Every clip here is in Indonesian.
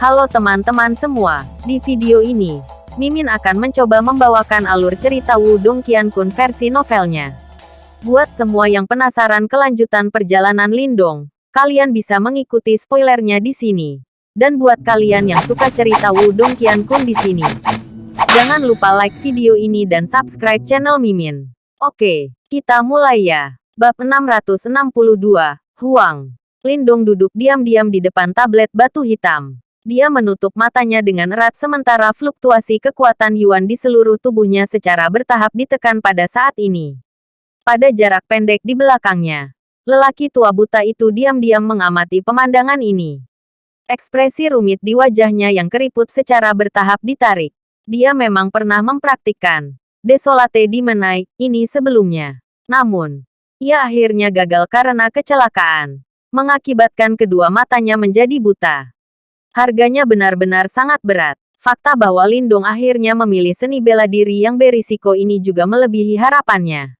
Halo teman-teman semua, di video ini, Mimin akan mencoba membawakan alur cerita Wudong Qiankun versi novelnya. Buat semua yang penasaran kelanjutan perjalanan Lindong, kalian bisa mengikuti spoilernya di sini. Dan buat kalian yang suka cerita Wudong Qiankun di sini, jangan lupa like video ini dan subscribe channel Mimin. Oke, kita mulai ya. Bab 662, Huang. Lindong duduk diam-diam di depan tablet batu hitam. Dia menutup matanya dengan erat sementara fluktuasi kekuatan Yuan di seluruh tubuhnya secara bertahap ditekan pada saat ini. Pada jarak pendek di belakangnya, lelaki tua buta itu diam-diam mengamati pemandangan ini. Ekspresi rumit di wajahnya yang keriput secara bertahap ditarik. Dia memang pernah mempraktikkan Desolate di Menai ini sebelumnya. Namun, ia akhirnya gagal karena kecelakaan, mengakibatkan kedua matanya menjadi buta. Harganya benar-benar sangat berat. Fakta bahwa Lindong akhirnya memilih seni bela diri yang berisiko ini juga melebihi harapannya.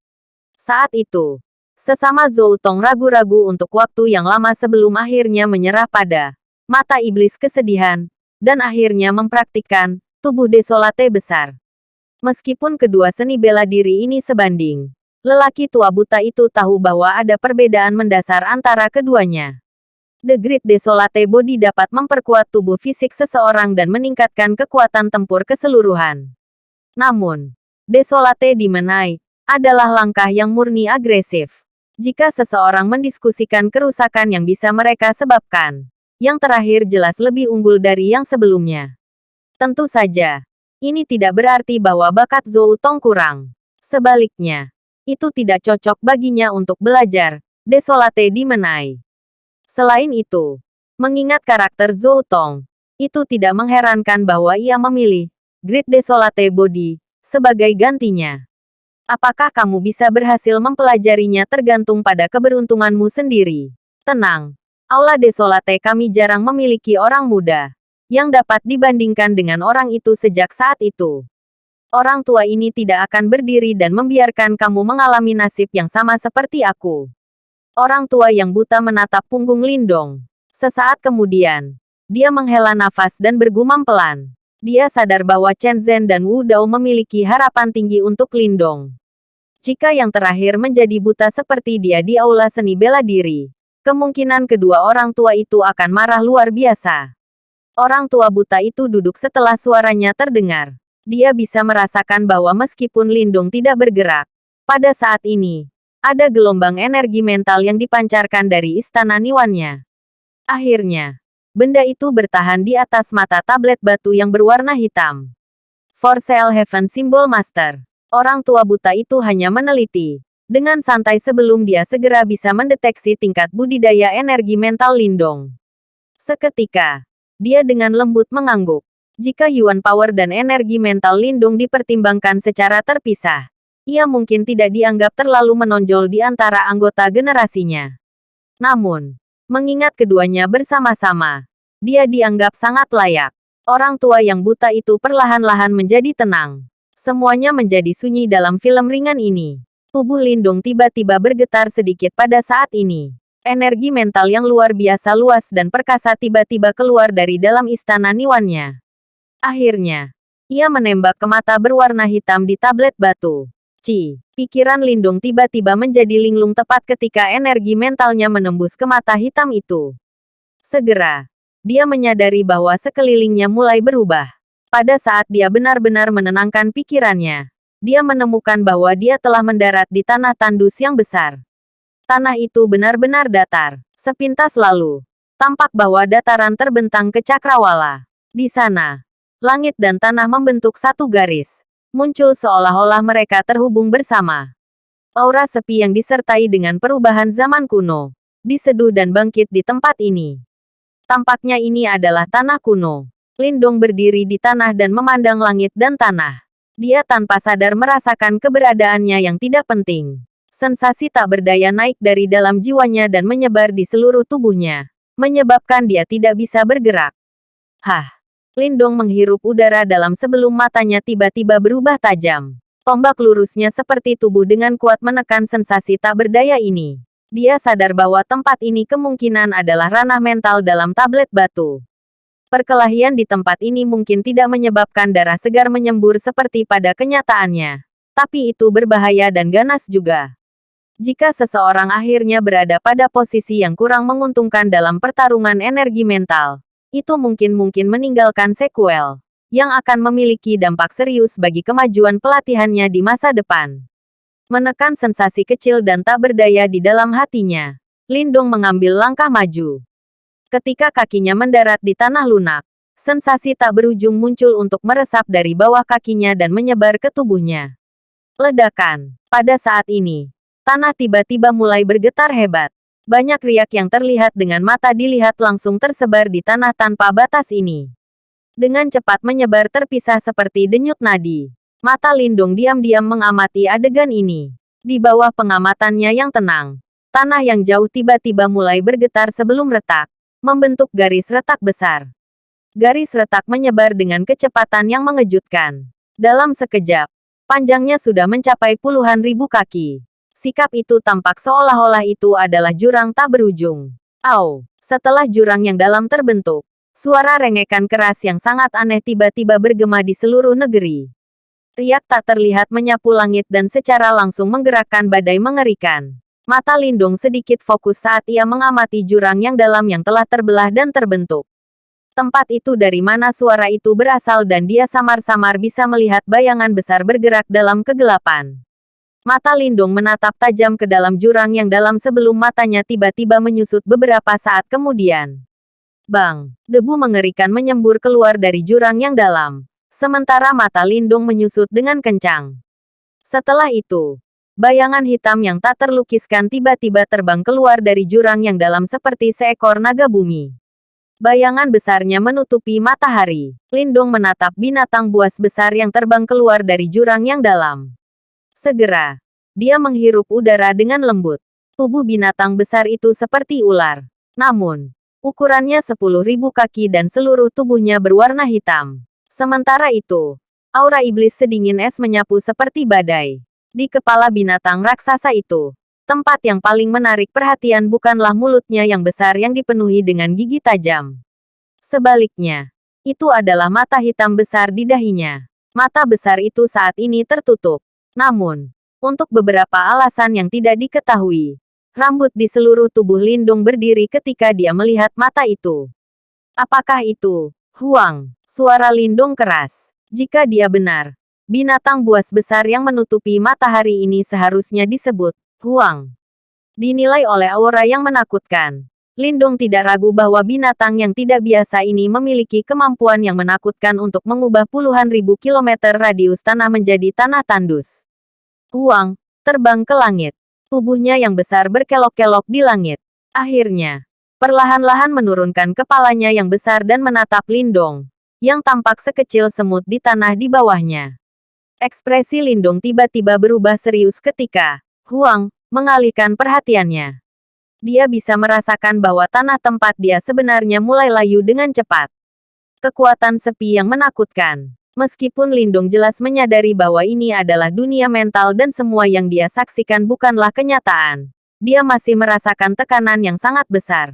Saat itu, sesama Zhou Tong ragu-ragu untuk waktu yang lama sebelum akhirnya menyerah pada mata iblis kesedihan, dan akhirnya mempraktikkan tubuh desolate besar. Meskipun kedua seni bela diri ini sebanding, lelaki tua buta itu tahu bahwa ada perbedaan mendasar antara keduanya. The Great Desolate Body dapat memperkuat tubuh fisik seseorang dan meningkatkan kekuatan tempur keseluruhan. Namun, Desolate Dimenai adalah langkah yang murni agresif. Jika seseorang mendiskusikan kerusakan yang bisa mereka sebabkan, yang terakhir jelas lebih unggul dari yang sebelumnya. Tentu saja, ini tidak berarti bahwa bakat Zhou Tong kurang. Sebaliknya, itu tidak cocok baginya untuk belajar, Desolate Dimenai. Selain itu, mengingat karakter Zhou Tong, itu tidak mengherankan bahwa ia memilih Great Desolate Body sebagai gantinya. Apakah kamu bisa berhasil mempelajarinya tergantung pada keberuntunganmu sendiri. Tenang, Aula Desolate kami jarang memiliki orang muda yang dapat dibandingkan dengan orang itu sejak saat itu. Orang tua ini tidak akan berdiri dan membiarkan kamu mengalami nasib yang sama seperti aku. Orang tua yang buta menatap punggung Lindong. Sesaat kemudian, dia menghela nafas dan bergumam pelan. Dia sadar bahwa Chen Zhen dan Wu Dao memiliki harapan tinggi untuk Lindong. Jika yang terakhir menjadi buta seperti dia di aula seni bela diri, kemungkinan kedua orang tua itu akan marah luar biasa. Orang tua buta itu duduk setelah suaranya terdengar. Dia bisa merasakan bahwa meskipun Lindong tidak bergerak, pada saat ini, ada gelombang energi mental yang dipancarkan dari istana Niwannya. Akhirnya, benda itu bertahan di atas mata tablet batu yang berwarna hitam. For Sale Heaven Symbol Master. Orang tua buta itu hanya meneliti. Dengan santai sebelum dia segera bisa mendeteksi tingkat budidaya energi mental Lindong. Seketika, dia dengan lembut mengangguk. Jika Yuan Power dan energi mental Lindung dipertimbangkan secara terpisah, ia mungkin tidak dianggap terlalu menonjol di antara anggota generasinya. Namun, mengingat keduanya bersama-sama, dia dianggap sangat layak. Orang tua yang buta itu perlahan-lahan menjadi tenang. Semuanya menjadi sunyi dalam film ringan ini. Tubuh Lindung tiba-tiba bergetar sedikit pada saat ini. Energi mental yang luar biasa luas dan perkasa tiba-tiba keluar dari dalam istana Niwannya. Akhirnya, ia menembak ke mata berwarna hitam di tablet batu. Ci, pikiran Lindung tiba-tiba menjadi linglung tepat ketika energi mentalnya menembus ke mata hitam itu. Segera, dia menyadari bahwa sekelilingnya mulai berubah. Pada saat dia benar-benar menenangkan pikirannya, dia menemukan bahwa dia telah mendarat di tanah tandus yang besar. Tanah itu benar-benar datar. Sepintas lalu, tampak bahwa dataran terbentang ke cakrawala. Di sana, langit dan tanah membentuk satu garis muncul seolah-olah mereka terhubung bersama. Aura sepi yang disertai dengan perubahan zaman kuno, diseduh dan bangkit di tempat ini. Tampaknya ini adalah tanah kuno. Lindong berdiri di tanah dan memandang langit dan tanah. Dia tanpa sadar merasakan keberadaannya yang tidak penting. Sensasi tak berdaya naik dari dalam jiwanya dan menyebar di seluruh tubuhnya, menyebabkan dia tidak bisa bergerak. Hah! Lindong menghirup udara dalam sebelum matanya tiba-tiba berubah tajam. Tombak lurusnya seperti tubuh dengan kuat menekan sensasi tak berdaya ini. Dia sadar bahwa tempat ini kemungkinan adalah ranah mental dalam tablet batu. Perkelahian di tempat ini mungkin tidak menyebabkan darah segar menyembur seperti pada kenyataannya. Tapi itu berbahaya dan ganas juga. Jika seseorang akhirnya berada pada posisi yang kurang menguntungkan dalam pertarungan energi mental, itu mungkin-mungkin meninggalkan sekuel yang akan memiliki dampak serius bagi kemajuan pelatihannya di masa depan. Menekan sensasi kecil dan tak berdaya di dalam hatinya, Lindung mengambil langkah maju. Ketika kakinya mendarat di tanah lunak, sensasi tak berujung muncul untuk meresap dari bawah kakinya dan menyebar ke tubuhnya. Ledakan. Pada saat ini, tanah tiba-tiba mulai bergetar hebat. Banyak riak yang terlihat dengan mata dilihat langsung tersebar di tanah tanpa batas ini. Dengan cepat menyebar terpisah seperti denyut nadi. Mata Lindung diam-diam mengamati adegan ini. Di bawah pengamatannya yang tenang, tanah yang jauh tiba-tiba mulai bergetar sebelum retak membentuk garis retak besar. Garis retak menyebar dengan kecepatan yang mengejutkan. Dalam sekejap, panjangnya sudah mencapai puluhan ribu kaki. Sikap itu tampak seolah-olah itu adalah jurang tak berujung. Au! Setelah jurang yang dalam terbentuk, suara rengekan keras yang sangat aneh tiba-tiba bergema di seluruh negeri. Riak tak terlihat menyapu langit dan secara langsung menggerakkan badai mengerikan. Mata Lindung sedikit fokus saat ia mengamati jurang yang dalam yang telah terbelah dan terbentuk. Tempat itu dari mana suara itu berasal dan dia samar-samar bisa melihat bayangan besar bergerak dalam kegelapan. Mata Lindung menatap tajam ke dalam jurang yang dalam sebelum matanya tiba-tiba menyusut beberapa saat kemudian. Bang! Debu mengerikan menyembur keluar dari jurang yang dalam. Sementara mata Lindung menyusut dengan kencang. Setelah itu, Bayangan hitam yang tak terlukiskan tiba-tiba terbang keluar dari jurang yang dalam seperti seekor naga bumi. Bayangan besarnya menutupi matahari. Lindung menatap binatang buas besar yang terbang keluar dari jurang yang dalam. Segera, dia menghirup udara dengan lembut. Tubuh binatang besar itu seperti ular. Namun, ukurannya sepuluh ribu kaki dan seluruh tubuhnya berwarna hitam. Sementara itu, aura iblis sedingin es menyapu seperti badai. Di kepala binatang raksasa itu, tempat yang paling menarik perhatian bukanlah mulutnya yang besar yang dipenuhi dengan gigi tajam. Sebaliknya, itu adalah mata hitam besar di dahinya. Mata besar itu saat ini tertutup. Namun, untuk beberapa alasan yang tidak diketahui, rambut di seluruh tubuh Lindung berdiri ketika dia melihat mata itu. Apakah itu Huang? Suara Lindung keras. Jika dia benar, Binatang buas besar yang menutupi matahari ini seharusnya disebut Huang. Dinilai oleh aura yang menakutkan. Lindung tidak ragu bahwa binatang yang tidak biasa ini memiliki kemampuan yang menakutkan untuk mengubah puluhan ribu kilometer radius tanah menjadi tanah tandus. Huang, terbang ke langit. Tubuhnya yang besar berkelok-kelok di langit. Akhirnya, perlahan-lahan menurunkan kepalanya yang besar dan menatap Lindong, yang tampak sekecil semut di tanah di bawahnya. Ekspresi Lindung tiba-tiba berubah serius ketika Huang mengalihkan perhatiannya. Dia bisa merasakan bahwa tanah tempat dia sebenarnya mulai layu dengan cepat. Kekuatan sepi yang menakutkan. Meskipun Lindung jelas menyadari bahwa ini adalah dunia mental dan semua yang dia saksikan bukanlah kenyataan, dia masih merasakan tekanan yang sangat besar.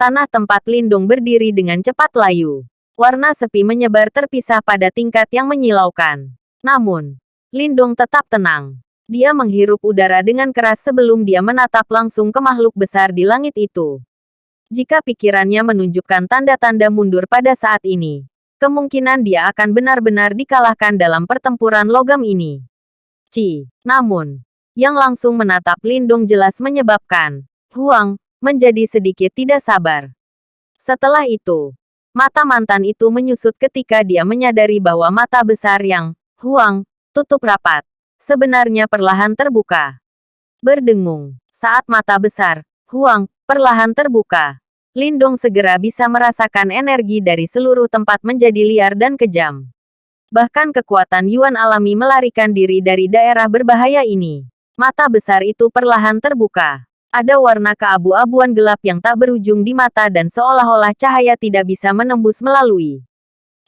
Tanah tempat Lindung berdiri dengan cepat layu. Warna sepi menyebar terpisah pada tingkat yang menyilaukan. Namun, Lindong tetap tenang. Dia menghirup udara dengan keras sebelum dia menatap langsung ke makhluk besar di langit itu. Jika pikirannya menunjukkan tanda-tanda mundur pada saat ini, kemungkinan dia akan benar-benar dikalahkan dalam pertempuran logam ini. Ci, namun, yang langsung menatap Lindong jelas menyebabkan Huang menjadi sedikit tidak sabar. Setelah itu, mata mantan itu menyusut ketika dia menyadari bahwa mata besar yang Huang, tutup rapat. Sebenarnya perlahan terbuka. Berdengung. Saat mata besar, Huang, perlahan terbuka. Lindong segera bisa merasakan energi dari seluruh tempat menjadi liar dan kejam. Bahkan kekuatan Yuan alami melarikan diri dari daerah berbahaya ini. Mata besar itu perlahan terbuka. Ada warna keabu-abuan gelap yang tak berujung di mata dan seolah-olah cahaya tidak bisa menembus melalui.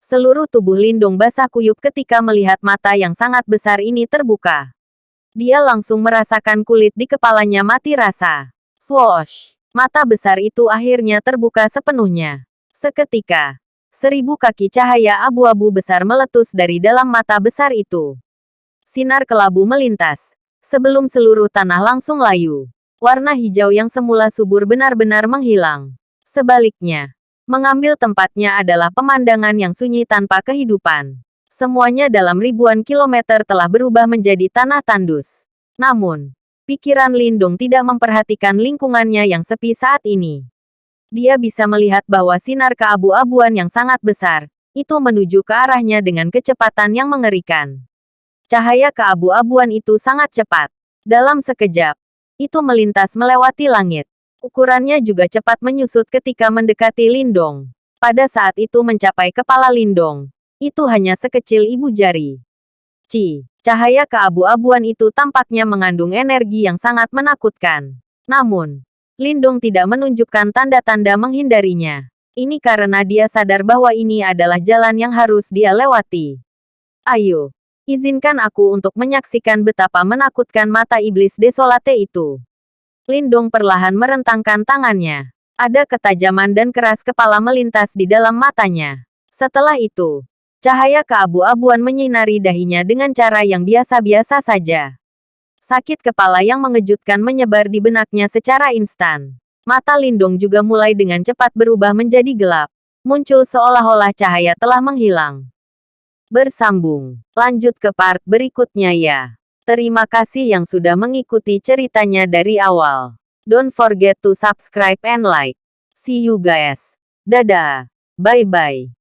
Seluruh tubuh Lindung basah kuyup ketika melihat mata yang sangat besar ini terbuka. Dia langsung merasakan kulit di kepalanya mati rasa. Swoosh! Mata besar itu akhirnya terbuka sepenuhnya. Seketika, Seribu kaki cahaya abu-abu besar meletus dari dalam mata besar itu. Sinar kelabu melintas. Sebelum seluruh tanah langsung layu. Warna hijau yang semula subur benar-benar menghilang. Sebaliknya, mengambil tempatnya adalah pemandangan yang sunyi tanpa kehidupan. Semuanya dalam ribuan kilometer telah berubah menjadi tanah tandus. Namun, pikiran Lindung tidak memperhatikan lingkungannya yang sepi saat ini. Dia bisa melihat bahwa sinar keabu-abuan yang sangat besar, itu menuju ke arahnya dengan kecepatan yang mengerikan. Cahaya keabu-abuan itu sangat cepat. Dalam sekejap, itu melintas melewati langit. Ukurannya juga cepat menyusut ketika mendekati Lindong. Pada saat itu mencapai kepala Lindong. Itu hanya sekecil ibu jari. Ci, cahaya keabu-abuan itu tampaknya mengandung energi yang sangat menakutkan. Namun, Lindung tidak menunjukkan tanda-tanda menghindarinya. Ini karena dia sadar bahwa ini adalah jalan yang harus dia lewati. Ayo, izinkan aku untuk menyaksikan betapa menakutkan mata iblis desolate itu. Lindung perlahan merentangkan tangannya. Ada ketajaman dan keras kepala melintas di dalam matanya. Setelah itu, cahaya keabu-abuan menyinari dahinya dengan cara yang biasa-biasa saja. Sakit kepala yang mengejutkan menyebar di benaknya secara instan. Mata Lindong juga mulai dengan cepat berubah menjadi gelap. Muncul seolah-olah cahaya telah menghilang. Bersambung. Lanjut ke part berikutnya ya. Terima kasih yang sudah mengikuti ceritanya dari awal. Don't forget to subscribe and like. See you guys. Dadah. Bye-bye.